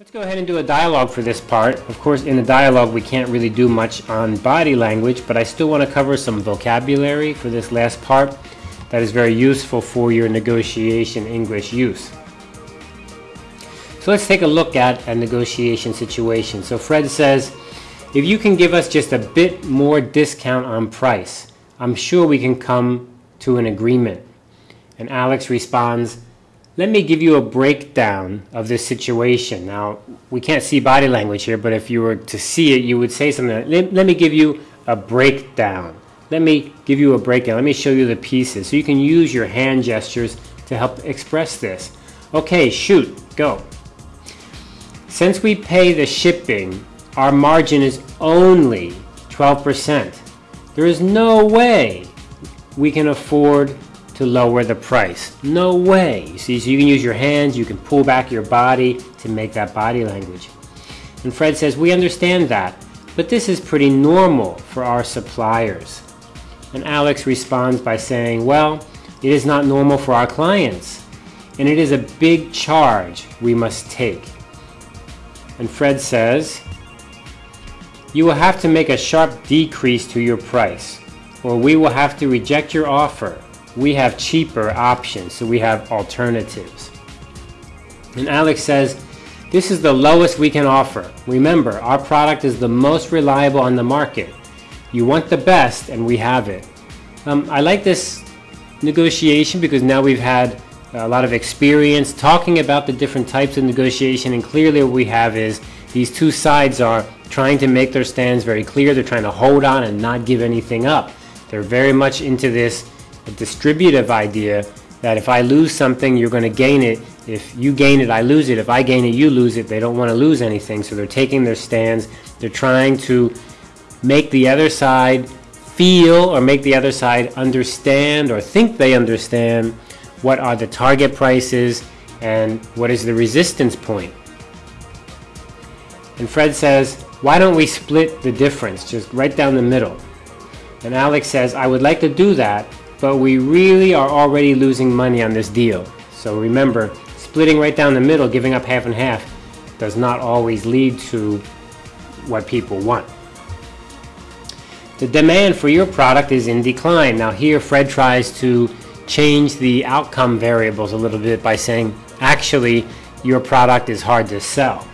Let's go ahead and do a dialogue for this part. Of course, in the dialogue, we can't really do much on body language, but I still want to cover some vocabulary for this last part that is very useful for your negotiation English use. So let's take a look at a negotiation situation. So Fred says, if you can give us just a bit more discount on price, I'm sure we can come to an agreement. And Alex responds, let me give you a breakdown of this situation. Now, we can't see body language here, but if you were to see it, you would say something let, let me give you a breakdown. Let me give you a breakdown. Let me show you the pieces. So you can use your hand gestures to help express this. Okay, shoot, go. Since we pay the shipping, our margin is only 12%. There is no way we can afford to lower the price. No way. You see, so you can use your hands, you can pull back your body to make that body language. And Fred says, we understand that, but this is pretty normal for our suppliers. And Alex responds by saying, well, it is not normal for our clients, and it is a big charge we must take. And Fred says, you will have to make a sharp decrease to your price, or we will have to reject your offer we have cheaper options, so we have alternatives. And Alex says, this is the lowest we can offer. Remember, our product is the most reliable on the market. You want the best, and we have it. Um, I like this negotiation because now we've had a lot of experience talking about the different types of negotiation, and clearly what we have is these two sides are trying to make their stands very clear. They're trying to hold on and not give anything up. They're very much into this a distributive idea that if I lose something, you're going to gain it. If you gain it, I lose it. If I gain it, you lose it. They don't want to lose anything, so they're taking their stands. They're trying to make the other side feel or make the other side understand or think they understand what are the target prices and what is the resistance point. And Fred says, why don't we split the difference, just right down the middle? And Alex says, I would like to do that, but we really are already losing money on this deal. So remember, splitting right down the middle, giving up half and half, does not always lead to what people want. The demand for your product is in decline. Now here Fred tries to change the outcome variables a little bit by saying, actually, your product is hard to sell.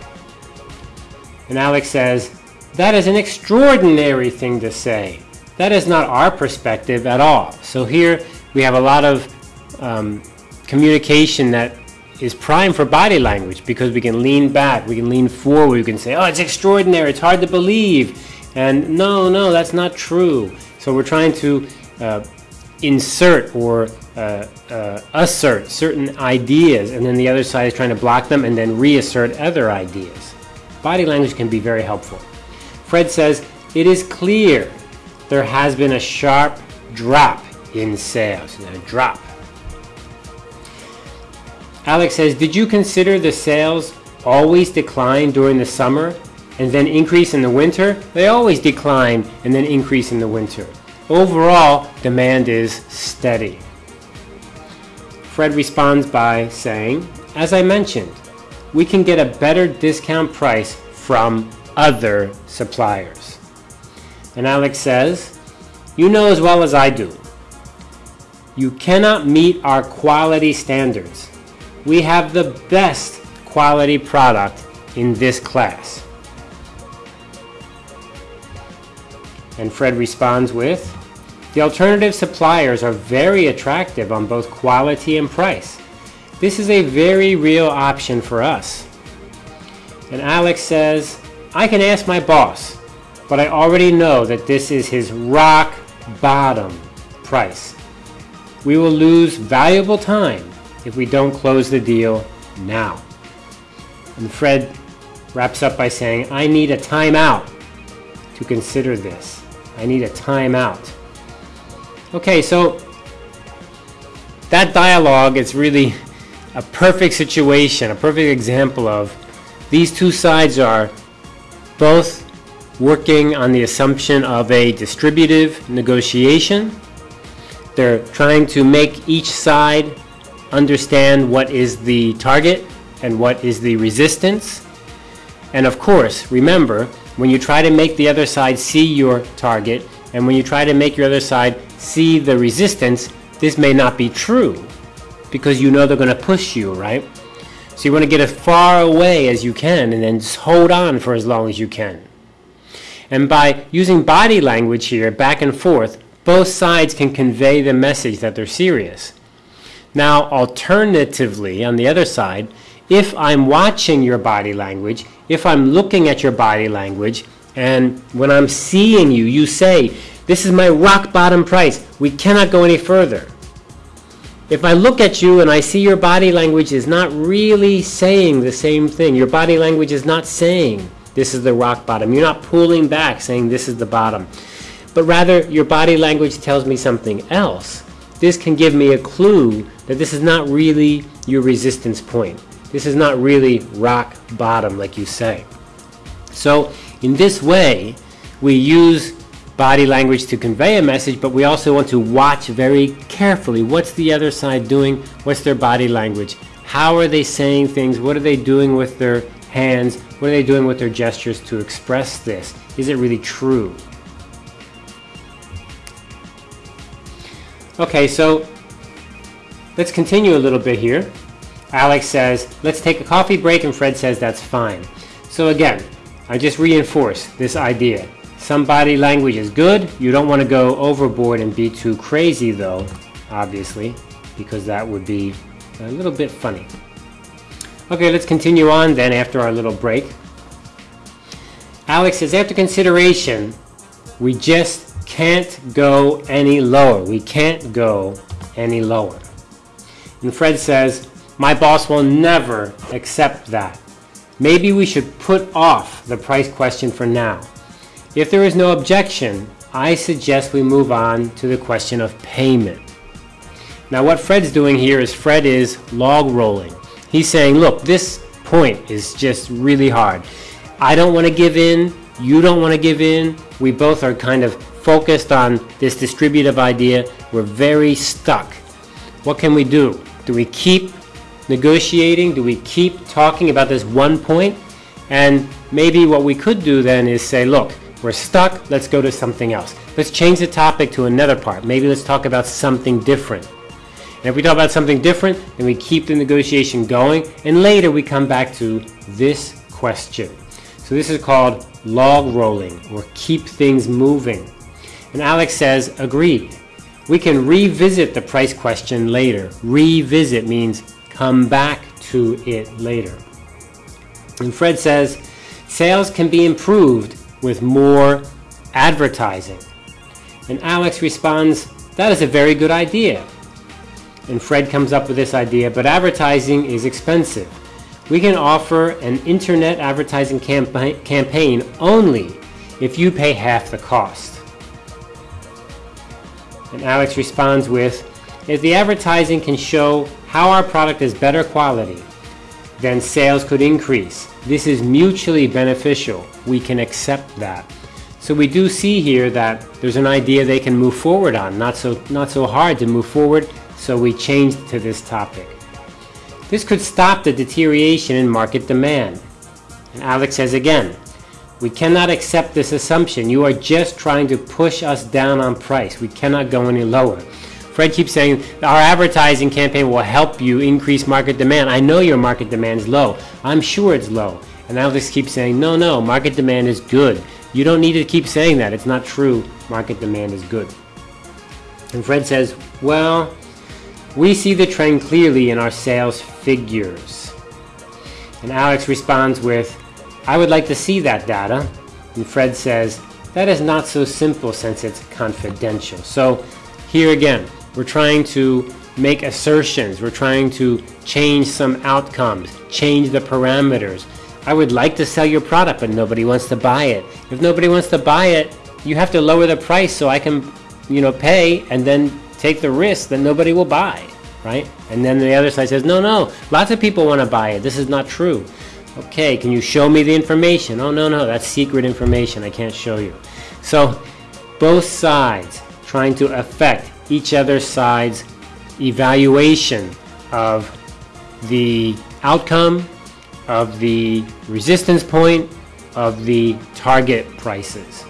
And Alex says, that is an extraordinary thing to say. That is not our perspective at all. So here we have a lot of um, communication that is prime for body language because we can lean back, we can lean forward, we can say, oh, it's extraordinary, it's hard to believe. And no, no, that's not true. So we're trying to uh, insert or uh, uh, assert certain ideas, and then the other side is trying to block them and then reassert other ideas. Body language can be very helpful. Fred says, it is clear there has been a sharp drop in sales. A drop. Alex says, did you consider the sales always decline during the summer and then increase in the winter? They always decline and then increase in the winter. Overall, demand is steady. Fred responds by saying, as I mentioned, we can get a better discount price from other suppliers. And Alex says, You know as well as I do, you cannot meet our quality standards. We have the best quality product in this class. And Fred responds with, The alternative suppliers are very attractive on both quality and price. This is a very real option for us. And Alex says, I can ask my boss but I already know that this is his rock bottom price. We will lose valuable time if we don't close the deal now. And Fred wraps up by saying, I need a timeout to consider this. I need a timeout. Okay, so that dialogue is really a perfect situation, a perfect example of these two sides are both working on the assumption of a distributive negotiation. They're trying to make each side understand what is the target and what is the resistance. And of course, remember, when you try to make the other side see your target, and when you try to make your other side see the resistance, this may not be true because you know they're going to push you, right? So you want to get as far away as you can and then just hold on for as long as you can. And by using body language here, back and forth, both sides can convey the message that they're serious. Now, alternatively, on the other side, if I'm watching your body language, if I'm looking at your body language, and when I'm seeing you, you say, this is my rock bottom price. We cannot go any further. If I look at you and I see your body language is not really saying the same thing, your body language is not saying this is the rock bottom. You're not pulling back saying this is the bottom. But rather, your body language tells me something else. This can give me a clue that this is not really your resistance point. This is not really rock bottom like you say. So in this way, we use body language to convey a message, but we also want to watch very carefully. What's the other side doing? What's their body language? How are they saying things? What are they doing with their hands? What are they doing with their gestures to express this? Is it really true? Okay, so let's continue a little bit here. Alex says, let's take a coffee break, and Fred says that's fine. So again, I just reinforce this idea. Some body language is good. You don't want to go overboard and be too crazy though, obviously, because that would be a little bit funny. Okay, let's continue on then after our little break. Alex says, after consideration, we just can't go any lower. We can't go any lower. And Fred says, my boss will never accept that. Maybe we should put off the price question for now. If there is no objection, I suggest we move on to the question of payment. Now what Fred's doing here is Fred is log rolling. He's saying, look, this point is just really hard. I don't want to give in. You don't want to give in. We both are kind of focused on this distributive idea. We're very stuck. What can we do? Do we keep negotiating? Do we keep talking about this one point? And maybe what we could do then is say, look, we're stuck, let's go to something else. Let's change the topic to another part. Maybe let's talk about something different. And if we talk about something different, then we keep the negotiation going, and later we come back to this question. So this is called log rolling, or keep things moving. And Alex says, agreed. We can revisit the price question later. Revisit means come back to it later. And Fred says, sales can be improved with more advertising. And Alex responds, that is a very good idea. And Fred comes up with this idea, but advertising is expensive. We can offer an internet advertising campa campaign only if you pay half the cost. And Alex responds with, if the advertising can show how our product is better quality, then sales could increase. This is mutually beneficial. We can accept that. So we do see here that there's an idea they can move forward on, not so, not so hard to move forward, so we changed to this topic. This could stop the deterioration in market demand. And Alex says again, we cannot accept this assumption. You are just trying to push us down on price. We cannot go any lower. Fred keeps saying our advertising campaign will help you increase market demand. I know your market demand is low. I'm sure it's low. And Alex keeps saying, no, no, market demand is good. You don't need to keep saying that. It's not true. Market demand is good. And Fred says, well, we see the trend clearly in our sales figures. And Alex responds with, I would like to see that data. And Fred says, that is not so simple since it's confidential. So here again, we're trying to make assertions. We're trying to change some outcomes, change the parameters. I would like to sell your product, but nobody wants to buy it. If nobody wants to buy it, you have to lower the price so I can, you know, pay and then take the risk that nobody will buy, right? And then the other side says, no, no, lots of people want to buy it. This is not true. Okay, can you show me the information? Oh, no, no, that's secret information. I can't show you. So both sides trying to affect each other's side's evaluation of the outcome of the resistance point of the target prices.